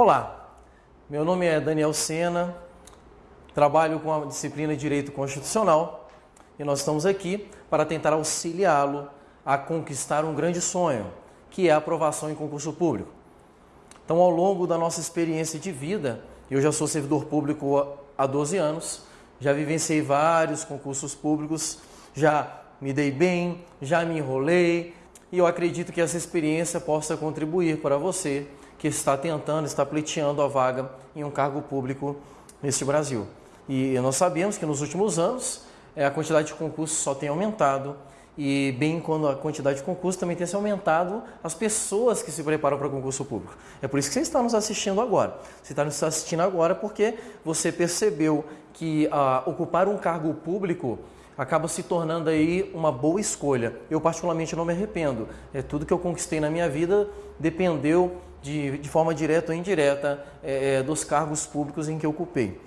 Olá, meu nome é Daniel Sena, trabalho com a disciplina de Direito Constitucional e nós estamos aqui para tentar auxiliá-lo a conquistar um grande sonho, que é a aprovação em concurso público. Então, ao longo da nossa experiência de vida, eu já sou servidor público há 12 anos, já vivenciei vários concursos públicos, já me dei bem, já me enrolei e eu acredito que essa experiência possa contribuir para você que está tentando, está pleiteando a vaga em um cargo público neste Brasil. E nós sabemos que nos últimos anos eh, a quantidade de concursos só tem aumentado e bem quando a quantidade de concursos também tem se aumentado as pessoas que se preparam para concurso público. É por isso que você está nos assistindo agora. Você está nos assistindo agora porque você percebeu que ah, ocupar um cargo público acaba se tornando aí uma boa escolha. Eu particularmente não me arrependo. É tudo que eu conquistei na minha vida dependeu de, de forma direta ou indireta é, é, dos cargos públicos em que ocupei.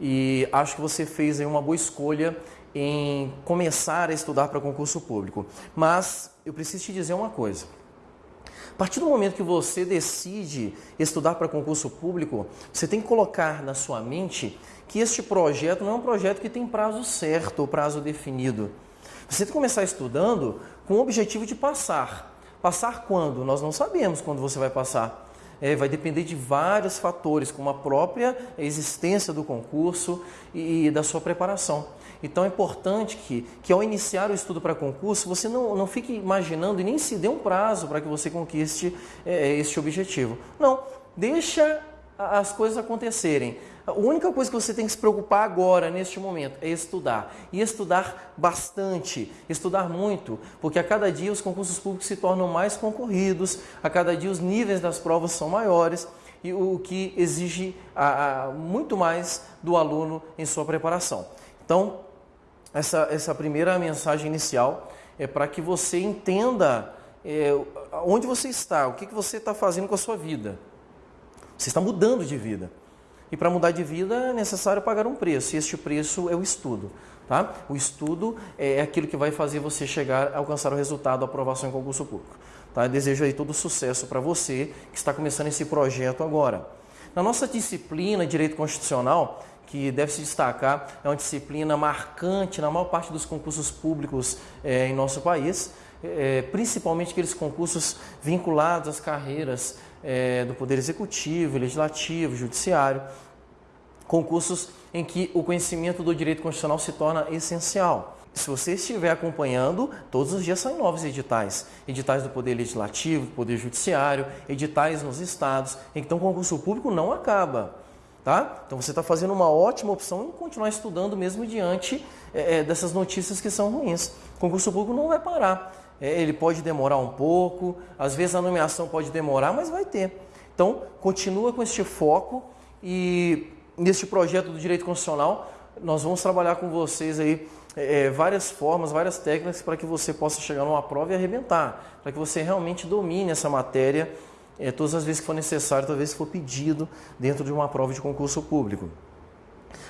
E acho que você fez aí uma boa escolha em começar a estudar para concurso público. Mas eu preciso te dizer uma coisa. A partir do momento que você decide estudar para concurso público, você tem que colocar na sua mente que este projeto não é um projeto que tem prazo certo ou prazo definido. Você tem que começar estudando com o objetivo de passar. Passar quando? Nós não sabemos quando você vai passar. É, vai depender de vários fatores, como a própria existência do concurso e, e da sua preparação. Então é importante que, que ao iniciar o estudo para concurso, você não, não fique imaginando e nem se dê um prazo para que você conquiste é, este objetivo. Não, deixa as coisas acontecerem. A única coisa que você tem que se preocupar agora, neste momento, é estudar. E estudar bastante, estudar muito, porque a cada dia os concursos públicos se tornam mais concorridos, a cada dia os níveis das provas são maiores, e o que exige a, a, muito mais do aluno em sua preparação. Então, essa, essa primeira mensagem inicial é para que você entenda é, onde você está, o que, que você está fazendo com a sua vida. Você está mudando de vida. E para mudar de vida é necessário pagar um preço, e este preço é o estudo. Tá? O estudo é aquilo que vai fazer você chegar a alcançar o resultado da aprovação em concurso público. Tá? Eu desejo aí todo sucesso para você que está começando esse projeto agora. Na nossa disciplina Direito Constitucional, que deve se destacar, é uma disciplina marcante na maior parte dos concursos públicos é, em nosso país, é, principalmente aqueles concursos vinculados às carreiras é, do Poder Executivo, Legislativo, Judiciário, concursos em que o conhecimento do direito constitucional se torna essencial. Se você estiver acompanhando, todos os dias saem novos editais. Editais do Poder Legislativo, Poder Judiciário, editais nos estados. Então, o concurso público não acaba. Tá? Então, você está fazendo uma ótima opção em continuar estudando mesmo diante é dessas notícias que são ruins. O concurso público não vai parar. É, ele pode demorar um pouco, às vezes a nomeação pode demorar, mas vai ter. Então, continua com este foco e neste projeto do direito constitucional, nós vamos trabalhar com vocês aí é, várias formas, várias técnicas para que você possa chegar numa prova e arrebentar, para que você realmente domine essa matéria é, todas as vezes que for necessário, talvez se for pedido dentro de uma prova de concurso público.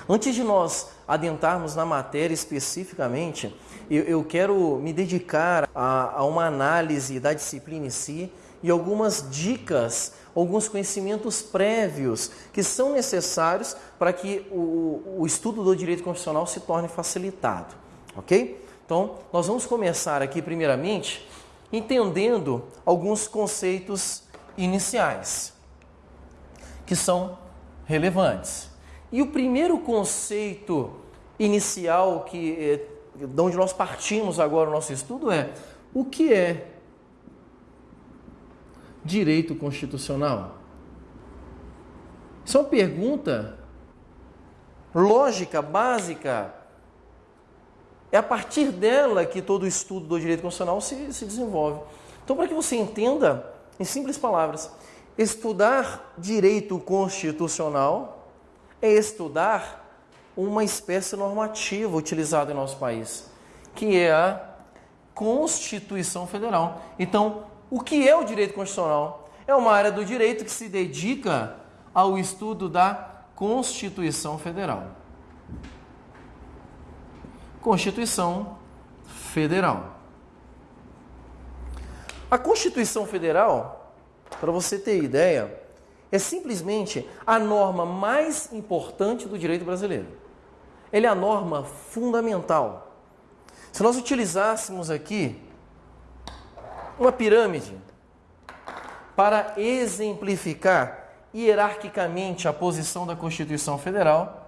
Antes de nós adentrarmos na matéria especificamente, eu, eu quero me dedicar a, a uma análise da disciplina em si e algumas dicas, alguns conhecimentos prévios que são necessários para que o, o estudo do direito constitucional se torne facilitado, ok? Então, nós vamos começar aqui primeiramente entendendo alguns conceitos iniciais que são relevantes. E o primeiro conceito inicial que eh, de onde nós partimos agora o nosso estudo é o que é direito constitucional? Isso é uma pergunta lógica, básica. É a partir dela que todo o estudo do direito constitucional se, se desenvolve. Então, para que você entenda, em simples palavras, estudar direito constitucional é estudar uma espécie normativa utilizada em nosso país, que é a Constituição Federal. Então, o que é o direito constitucional? É uma área do direito que se dedica ao estudo da Constituição Federal. Constituição Federal. A Constituição Federal, para você ter ideia, é simplesmente a norma mais importante do direito brasileiro. Ele é a norma fundamental. Se nós utilizássemos aqui uma pirâmide para exemplificar hierarquicamente a posição da Constituição Federal,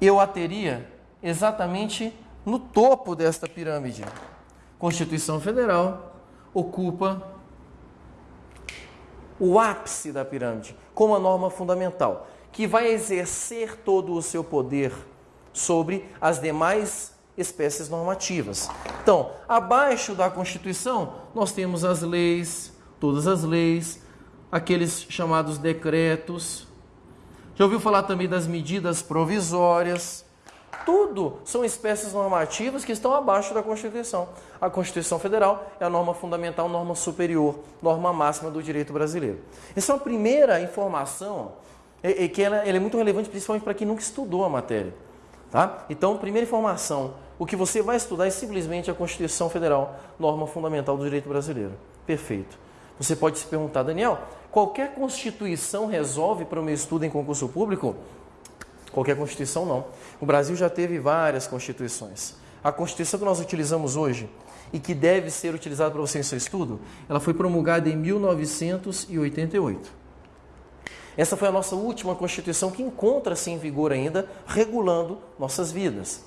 eu a teria exatamente no topo desta pirâmide. Constituição Federal ocupa o ápice da pirâmide, como a norma fundamental, que vai exercer todo o seu poder sobre as demais espécies normativas. Então, abaixo da Constituição, nós temos as leis, todas as leis, aqueles chamados decretos. Já ouviu falar também das medidas provisórias? Tudo são espécies normativas que estão abaixo da Constituição. A Constituição Federal é a norma fundamental, norma superior, norma máxima do direito brasileiro. Essa é uma primeira informação é que ela, ela é muito relevante, principalmente para quem nunca estudou a matéria. Tá? Então, primeira informação, o que você vai estudar é simplesmente a Constituição Federal, norma fundamental do direito brasileiro. Perfeito. Você pode se perguntar, Daniel, qualquer Constituição resolve para o meu estudo em concurso público? Qualquer Constituição não. O Brasil já teve várias Constituições. A Constituição que nós utilizamos hoje e que deve ser utilizada para você em seu estudo, ela foi promulgada em 1988. Essa foi a nossa última Constituição que encontra-se em vigor ainda, regulando nossas vidas.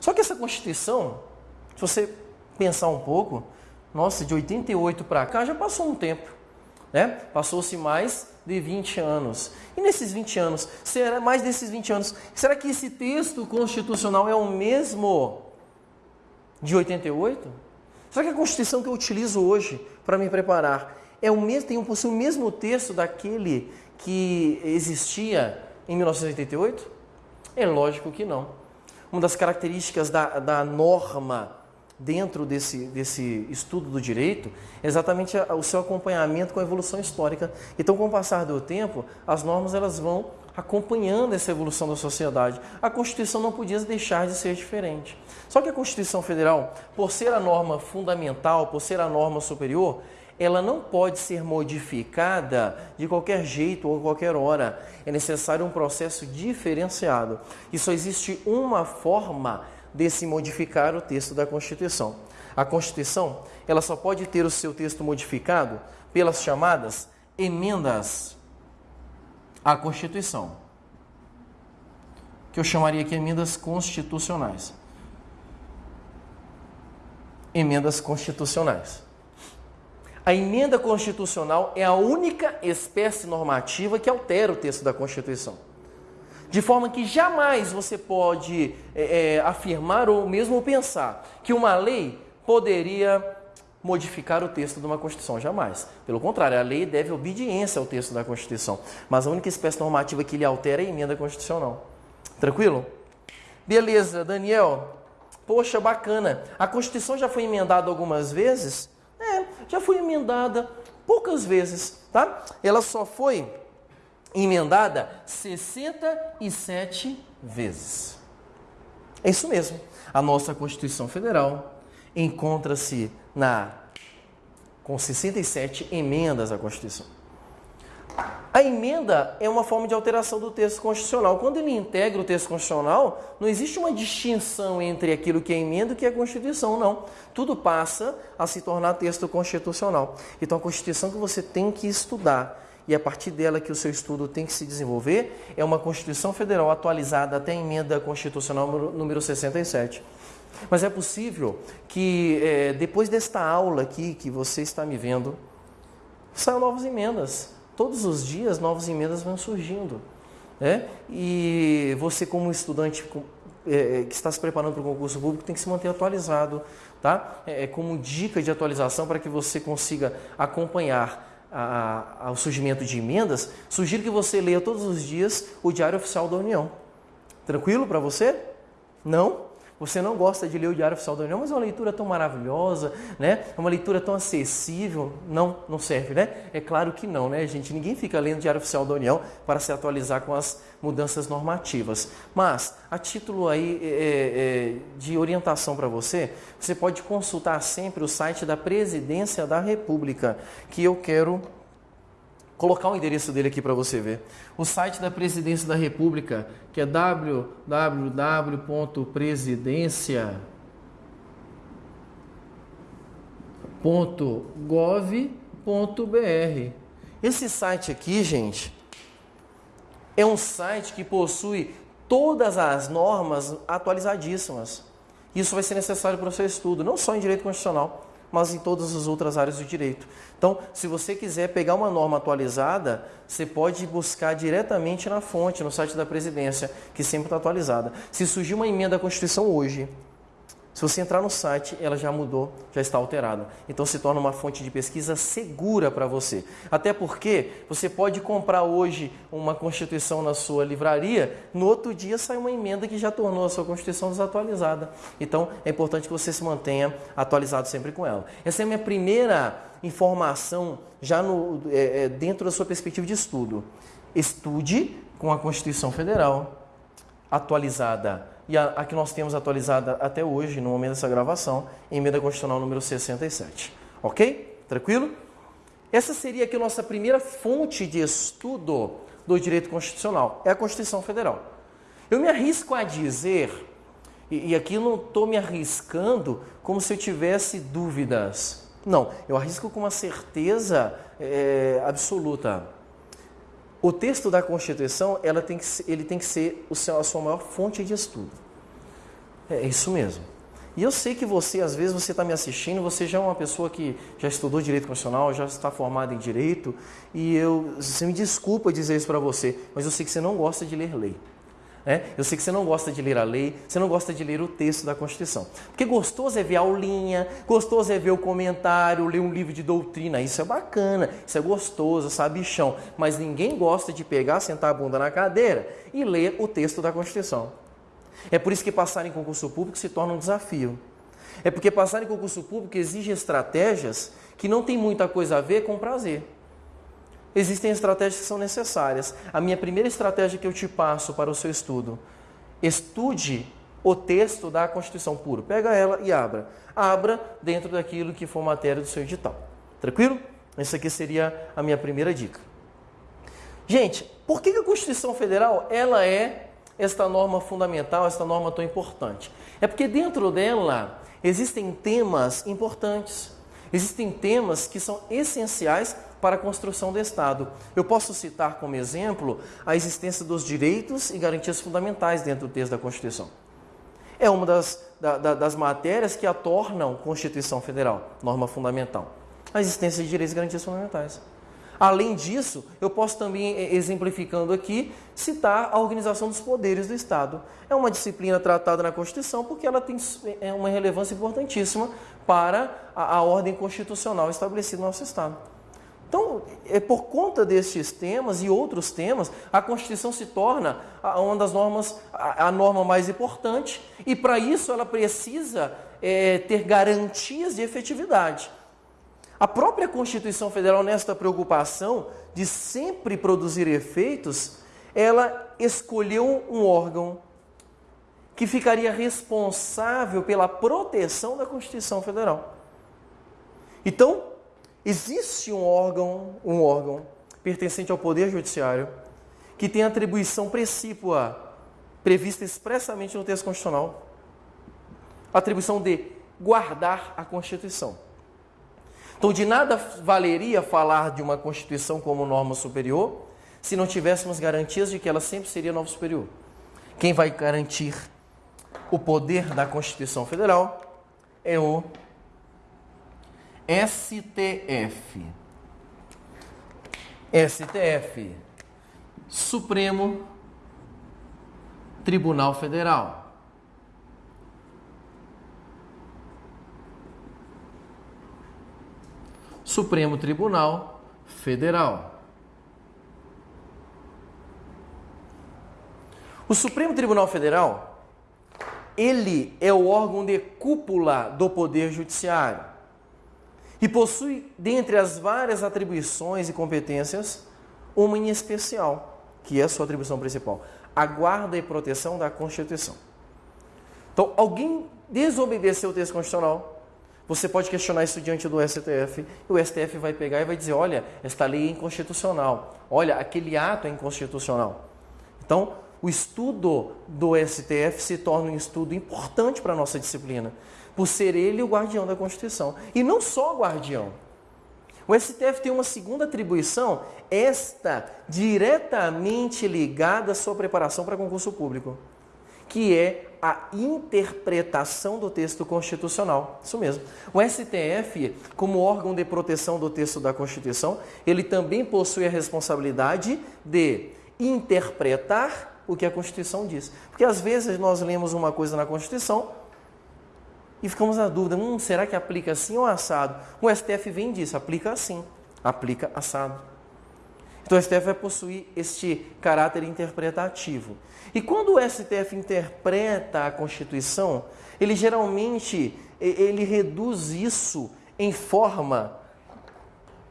Só que essa Constituição, se você pensar um pouco, nossa, de 88 para cá já passou um tempo. Né? Passou-se mais de 20 anos. E nesses 20 anos, será mais desses 20 anos, será que esse texto constitucional é o mesmo de 88? Será que a Constituição que eu utilizo hoje para me preparar é o mesmo, tem possui o mesmo texto daquele que existia em 1988? É lógico que não. Uma das características da, da norma dentro desse, desse estudo do direito é exatamente o seu acompanhamento com a evolução histórica. Então, com o passar do tempo, as normas elas vão acompanhando essa evolução da sociedade. A Constituição não podia deixar de ser diferente. Só que a Constituição Federal, por ser a norma fundamental, por ser a norma superior, ela não pode ser modificada de qualquer jeito ou qualquer hora. É necessário um processo diferenciado. E só existe uma forma de se modificar o texto da Constituição. A Constituição, ela só pode ter o seu texto modificado pelas chamadas emendas à Constituição, que eu chamaria aqui emendas constitucionais. Emendas constitucionais. A emenda constitucional é a única espécie normativa que altera o texto da Constituição. De forma que jamais você pode é, é, afirmar ou mesmo pensar que uma lei poderia modificar o texto de uma Constituição. Jamais. Pelo contrário, a lei deve obediência ao texto da Constituição. Mas a única espécie normativa que lhe altera é a emenda constitucional. Tranquilo? Beleza, Daniel. Poxa, bacana. A Constituição já foi emendada algumas vezes? É, já foi emendada poucas vezes, tá? Ela só foi emendada 67 vezes. É isso mesmo. A nossa Constituição Federal encontra-se na com 67 emendas à Constituição. A emenda é uma forma de alteração do texto constitucional. Quando ele integra o texto constitucional, não existe uma distinção entre aquilo que é emenda e o que é Constituição, não. Tudo passa a se tornar texto constitucional. Então, a Constituição que você tem que estudar e a partir dela que o seu estudo tem que se desenvolver, é uma Constituição Federal atualizada até a emenda constitucional número 67. Mas é possível que é, depois desta aula aqui que você está me vendo, saiam novas emendas. Todos os dias novas emendas vão surgindo. Né? E você, como estudante é, que está se preparando para o concurso público, tem que se manter atualizado. Tá? É, é como dica de atualização para que você consiga acompanhar a, ao surgimento de emendas, sugiro que você leia todos os dias o Diário Oficial da União. Tranquilo para você? Não? Você não gosta de ler o Diário Oficial da União, mas é uma leitura tão maravilhosa, né? É uma leitura tão acessível. Não, não serve, né? É claro que não, né, gente? Ninguém fica lendo o Diário Oficial da União para se atualizar com as mudanças normativas. Mas, a título aí é, é, de orientação para você, você pode consultar sempre o site da Presidência da República, que eu quero colocar o endereço dele aqui para você ver. O site da Presidência da República, que é www.presidência.gov.br. Esse site aqui, gente, é um site que possui todas as normas atualizadíssimas. Isso vai ser necessário para o seu estudo, não só em direito constitucional, mas em todas as outras áreas do direito. Então, se você quiser pegar uma norma atualizada, você pode buscar diretamente na fonte, no site da presidência, que sempre está atualizada. Se surgir uma emenda à Constituição hoje, se você entrar no site, ela já mudou, já está alterada. Então se torna uma fonte de pesquisa segura para você. Até porque você pode comprar hoje uma Constituição na sua livraria, no outro dia sai uma emenda que já tornou a sua Constituição desatualizada. Então é importante que você se mantenha atualizado sempre com ela. Essa é a minha primeira informação já no, é, é dentro da sua perspectiva de estudo. Estude com a Constituição Federal atualizada e a, a, que nós temos atualizada até hoje, no momento dessa gravação, emenda constitucional número 67. Ok? Tranquilo? Essa seria aqui a nossa primeira fonte de estudo do direito constitucional, é a Constituição Federal. Eu me arrisco a dizer, e, e aqui não estou me arriscando como se eu tivesse dúvidas. Não, eu arrisco com uma certeza é, absoluta o texto da Constituição ela tem que ele tem que ser o seu, a sua maior fonte de estudo. É isso mesmo. E eu sei que você, às vezes, você está me assistindo, você já é uma pessoa que já estudou direito constitucional, já está formada em direito, e eu, você me desculpa dizer isso para você, mas eu sei que você não gosta de ler lei. É? Eu sei que você não gosta de ler a lei, você não gosta de ler o texto da Constituição. Porque gostoso é ver a aulinha, gostoso é ver o comentário, ler um livro de doutrina. Isso é bacana, isso é gostoso, sabe, chão. Mas ninguém gosta de pegar, sentar a bunda na cadeira e ler o texto da Constituição. É por isso que passar em concurso público se torna um desafio. É porque passar em concurso público exige estratégias que não tem muita coisa a ver com prazer existem estratégias que são necessárias. A minha primeira estratégia que eu te passo para o seu estudo, estude o texto da Constituição puro. Pega ela e abra. Abra dentro daquilo que for matéria do seu edital. Tranquilo? Essa aqui seria a minha primeira dica. Gente, por que a Constituição Federal ela é esta norma fundamental, esta norma tão importante? É porque dentro dela existem temas importantes. Existem temas que são essenciais para a construção do Estado. Eu posso citar como exemplo a existência dos direitos e garantias fundamentais dentro do texto da Constituição. É uma das, da, das matérias que a tornam Constituição Federal, norma fundamental. A existência de direitos e garantias fundamentais. Além disso, eu posso também, exemplificando aqui, citar a organização dos poderes do Estado. É uma disciplina tratada na Constituição porque ela tem é uma relevância importantíssima para a, a ordem constitucional estabelecida no nosso Estado. Então, é por conta destes temas e outros temas, a Constituição se torna uma das normas, a, norma mais importante, e para isso ela precisa é, ter garantias de efetividade. A própria Constituição Federal, nesta preocupação de sempre produzir efeitos, ela escolheu um órgão que ficaria responsável pela proteção da Constituição Federal. Então, Existe um órgão, um órgão pertencente ao Poder Judiciário que tem atribuição precípua prevista expressamente no texto constitucional. Atribuição de guardar a Constituição. Então, de nada valeria falar de uma Constituição como norma superior se não tivéssemos garantias de que ela sempre seria norma superior. Quem vai garantir o poder da Constituição Federal é o STF. STF. Supremo Tribunal Federal. Supremo Tribunal Federal. O Supremo Tribunal Federal, ele é o órgão de cúpula do Poder Judiciário e possui, dentre as várias atribuições e competências, uma em especial, que é a sua atribuição principal: a guarda e proteção da Constituição. Então, alguém desobedeceu o texto constitucional, Você pode questionar isso diante do STF, e o STF vai pegar e vai dizer: olha, esta lei é inconstitucional, olha, aquele ato é inconstitucional. Então, o estudo do STF se torna um estudo importante para a nossa disciplina, por ser ele o guardião da Constituição. E não só o guardião. O STF tem uma segunda atribuição, esta diretamente ligada à sua preparação para concurso público, que é a interpretação do texto constitucional. Isso mesmo. O STF, como órgão de proteção do texto da Constituição, ele também possui a responsabilidade de interpretar o que a Constituição diz. Porque às vezes nós lemos uma coisa na Constituição e ficamos na dúvida, hum, será que aplica assim ou assado? O STF vem disso, aplica assim, aplica assado. Então o STF vai possuir este caráter interpretativo. E quando o STF interpreta a Constituição, ele geralmente ele reduz isso em forma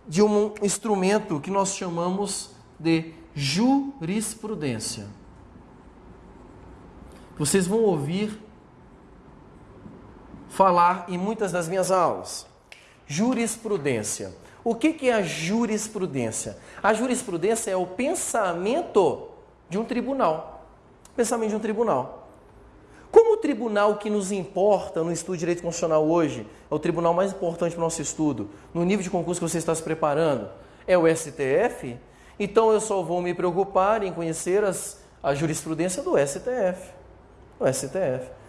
de um instrumento que nós chamamos de jurisprudência. Vocês vão ouvir falar em muitas das minhas aulas. Jurisprudência. O que é a jurisprudência? A jurisprudência é o pensamento de um tribunal. Pensamento de um tribunal. Como o tribunal que nos importa no estudo de direito constitucional hoje, é o tribunal mais importante para o nosso estudo, no nível de concurso que você está se preparando, é o STF, então eu só vou me preocupar em conhecer as, a jurisprudência do STF. O STF.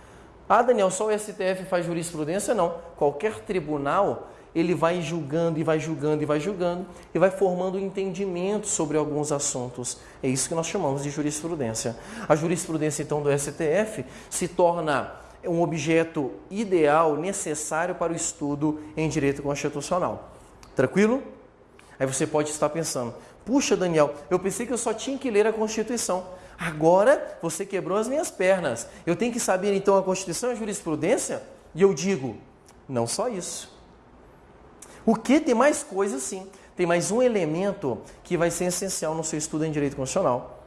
Ah, Daniel, só o STF faz jurisprudência? Não. Qualquer tribunal, ele vai julgando e vai julgando e vai julgando e vai formando entendimento sobre alguns assuntos. É isso que nós chamamos de jurisprudência. A jurisprudência, então, do STF se torna um objeto ideal, necessário para o estudo em direito constitucional. Tranquilo? Aí você pode estar pensando, Puxa, Daniel, eu pensei que eu só tinha que ler a Constituição. Agora você quebrou as minhas pernas. Eu tenho que saber então a Constituição e a jurisprudência? E eu digo, não só isso. O que tem mais coisa sim? Tem mais um elemento que vai ser essencial no seu estudo em direito constitucional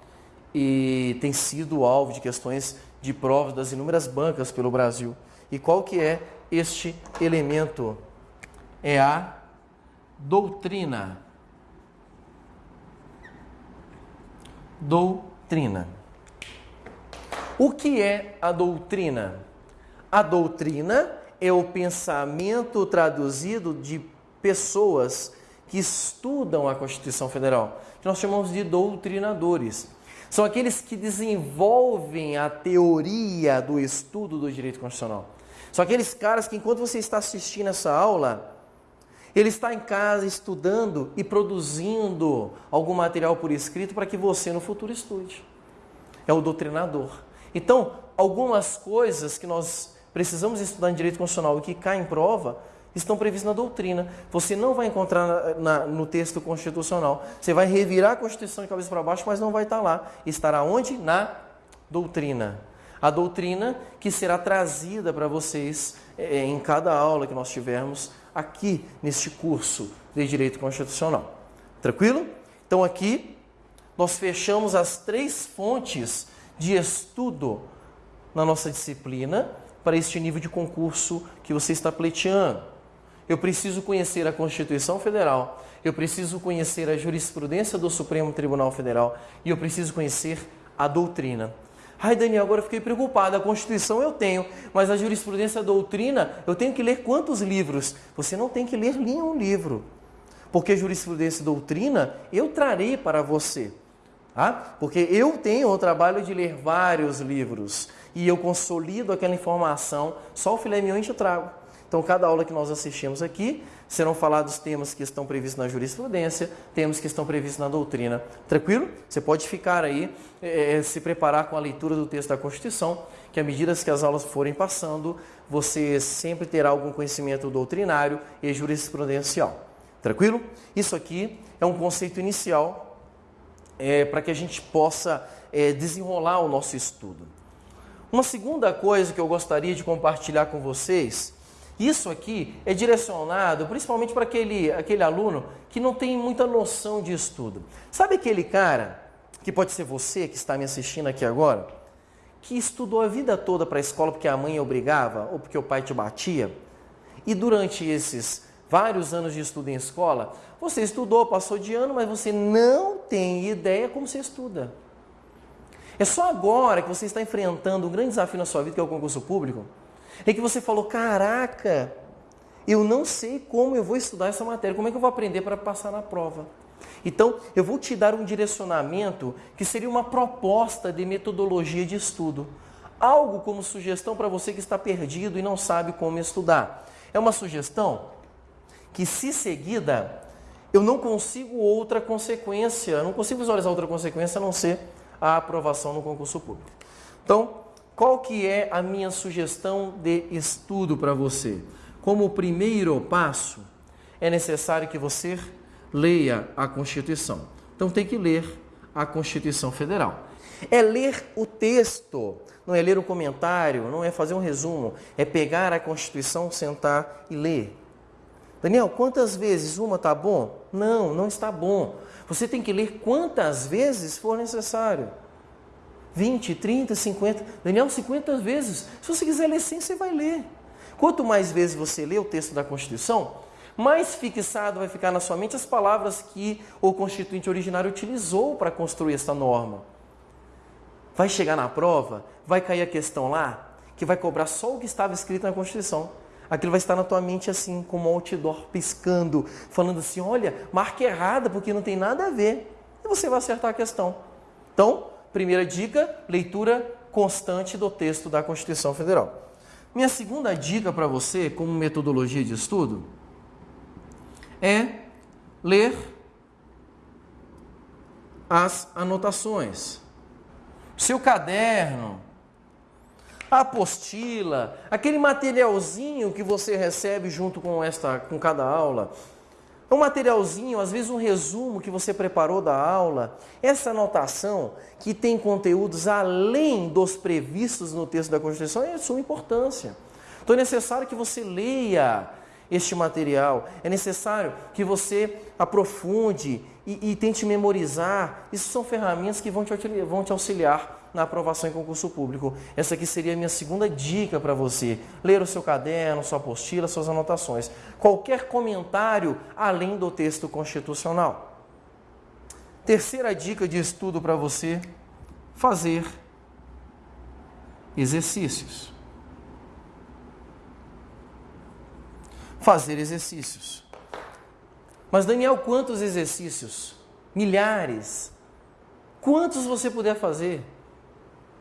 e tem sido alvo de questões de provas das inúmeras bancas pelo Brasil. E qual que é este elemento? É a doutrina. doutrina. O que é a doutrina? A doutrina é o pensamento traduzido de pessoas que estudam a Constituição Federal, que nós chamamos de doutrinadores. São aqueles que desenvolvem a teoria do estudo do direito constitucional. São aqueles caras que, enquanto você está assistindo essa aula, ele está em casa estudando e produzindo algum material por escrito para que você no futuro estude. É o doutrinador. Então, algumas coisas que nós precisamos estudar em direito constitucional e que caem em prova estão previstas na doutrina. Você não vai encontrar na, na, no texto constitucional. Você vai revirar a Constituição de cabeça para baixo, mas não vai estar lá. Estará onde? Na doutrina. A doutrina que será trazida para vocês é, em cada aula que nós tivermos aqui neste curso de Direito Constitucional. Tranquilo? Então aqui nós fechamos as três fontes de estudo na nossa disciplina para este nível de concurso que você está pleiteando. Eu preciso conhecer a Constituição Federal, eu preciso conhecer a jurisprudência do Supremo Tribunal Federal e eu preciso conhecer a doutrina. Ai, Daniel, agora fiquei preocupado. A Constituição eu tenho, mas a jurisprudência a doutrina, eu tenho que ler quantos livros? Você não tem que ler nenhum livro. Porque jurisprudência e doutrina eu trarei para você. Tá? Porque eu tenho o trabalho de ler vários livros e eu consolido aquela informação, só o filé mignon eu trago. Então, cada aula que nós assistimos aqui, serão falados temas que estão previstos na jurisprudência, temas que estão previstos na doutrina. Tranquilo? Você pode ficar aí, é, se preparar com a leitura do texto da Constituição, que à medida que as aulas forem passando, você sempre terá algum conhecimento doutrinário e jurisprudencial. Tranquilo? Isso aqui é um conceito inicial é, para que a gente possa é, desenrolar o nosso estudo. Uma segunda coisa que eu gostaria de compartilhar com vocês isso aqui é direcionado principalmente para aquele, aquele aluno que não tem muita noção de estudo. Sabe aquele cara, que pode ser você que está me assistindo aqui agora, que estudou a vida toda para a escola porque a mãe obrigava ou porque o pai te batia? E durante esses vários anos de estudo em escola, você estudou, passou de ano, mas você não tem ideia como você estuda. É só agora que você está enfrentando um grande desafio na sua vida, que é o concurso público, é que você falou: caraca, eu não sei como eu vou estudar essa matéria, como é que eu vou aprender para passar na prova. Então, eu vou te dar um direcionamento que seria uma proposta de metodologia de estudo. Algo como sugestão para você que está perdido e não sabe como estudar. É uma sugestão que, se seguida, eu não consigo outra consequência, não consigo visualizar outra consequência a não ser a aprovação no concurso público. Então, qual que é a minha sugestão de estudo para você? Como primeiro passo, é necessário que você leia a Constituição. Então tem que ler a Constituição Federal. É ler o texto, não é ler um comentário, não é fazer um resumo, é pegar a Constituição, sentar e ler. Daniel, quantas vezes uma está bom? Não, não está bom. Você tem que ler quantas vezes for necessário. 20, 30, 50. Daniel, 50 vezes. Se você quiser ler 100, você vai ler. Quanto mais vezes você lê o texto da Constituição, mais fixado vai ficar na sua mente as palavras que o constituinte originário utilizou para construir esta norma. Vai chegar na prova, vai cair a questão lá, que vai cobrar só o que estava escrito na Constituição. Aquilo vai estar na tua mente assim, como um outdoor piscando, falando assim: olha, marca errada, porque não tem nada a ver. E você vai acertar a questão. Então, primeira dica: leitura constante do texto da Constituição Federal. Minha segunda dica para você, como metodologia de estudo, é ler as anotações. Seu caderno, a apostila, aquele materialzinho que você recebe junto com esta com cada aula, um materialzinho, às vezes um resumo que você preparou da aula, essa anotação que tem conteúdos além dos previstos no texto da Constituição é de suma importância. Então é necessário que você leia este material, é necessário que você aprofunde e, e tente memorizar. Isso são ferramentas que vão te, vão te auxiliar na aprovação em concurso público. Essa aqui seria a minha segunda dica para você. Ler o seu caderno, sua apostila, suas anotações. Qualquer comentário além do texto constitucional. Terceira dica de estudo para você: fazer exercícios. Fazer exercícios. Mas, Daniel, quantos exercícios? Milhares. Quantos você puder fazer?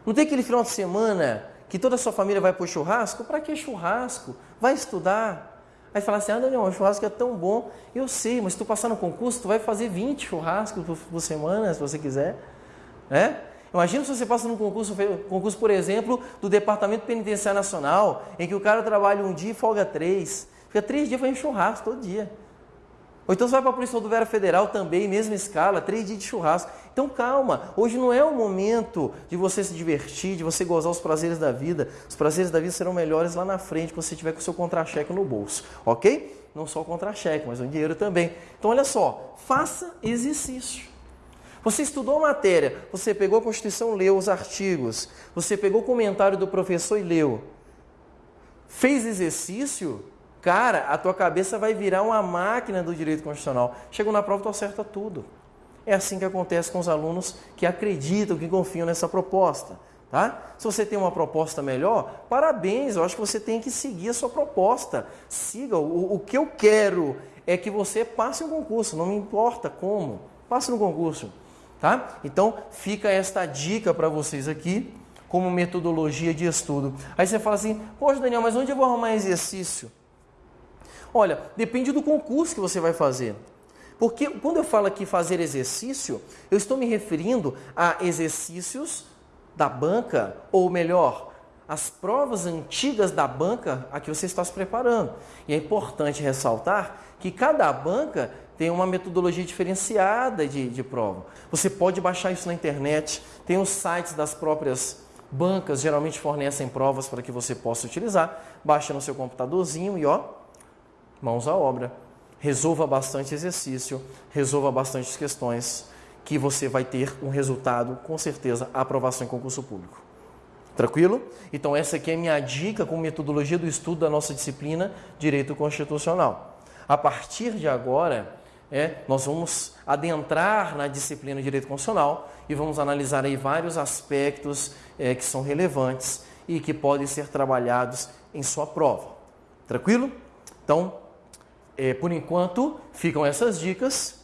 Não tem aquele final de semana que toda a sua família vai para o churrasco? Para que churrasco? Vai estudar. Aí fala assim, ah Daniel, o churrasco é tão bom. Eu sei, mas se tu passar no concurso, tu vai fazer 20 churrascos por, por semana, se você quiser. É? Imagina se você passa num concurso, concurso, por exemplo, do Departamento Penitenciário Nacional, em que o cara trabalha um dia e folga três. Fica três dias fazendo churrasco todo dia. Ou então você vai para a Polícia Rodoviária Federal também, mesma escala, três dias de churrasco. Então calma, hoje não é o momento de você se divertir, de você gozar os prazeres da vida. Os prazeres da vida serão melhores lá na frente, quando você tiver com o seu contra-cheque no bolso, ok? Não só o contra-cheque, mas o dinheiro também. Então olha só, faça exercício. Você estudou a matéria, você pegou a Constituição, leu os artigos, você pegou o comentário do professor e leu. Fez exercício, Cara, a tua cabeça vai virar uma máquina do direito constitucional. Chegou na prova, tu acerta tudo. É assim que acontece com os alunos que acreditam, que confiam nessa proposta. Tá? Se você tem uma proposta melhor, parabéns, eu acho que você tem que seguir a sua proposta. Siga. O, o que eu quero é que você passe um concurso, não me importa como. Passe no concurso. Tá? Então, fica esta dica para vocês aqui, como metodologia de estudo. Aí você fala assim: Poxa, Daniel, mas onde eu vou arrumar exercício? Olha, depende do concurso que você vai fazer. Porque quando eu falo aqui fazer exercício, eu estou me referindo a exercícios da banca, ou melhor, as provas antigas da banca a que você está se preparando. E é importante ressaltar que cada banca tem uma metodologia diferenciada de, de prova. Você pode baixar isso na internet, tem os sites das próprias bancas, geralmente fornecem provas para que você possa utilizar. Baixa no seu computadorzinho e ó, mãos à obra. Resolva bastante exercício, resolva bastante questões, que você vai ter um resultado, com certeza, aprovação em concurso público. Tranquilo? Então essa aqui é minha dica com metodologia do estudo da nossa disciplina Direito Constitucional. A partir de agora, é, nós vamos adentrar na disciplina Direito Constitucional e vamos analisar aí vários aspectos é, que são relevantes e que podem ser trabalhados em sua prova. Tranquilo? Então, é, por enquanto, ficam essas dicas.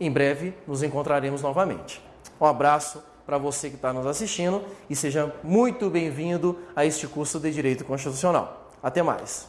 Em breve nos encontraremos novamente. Um abraço para você que está nos assistindo e seja muito bem-vindo a este curso de Direito Constitucional. Até mais!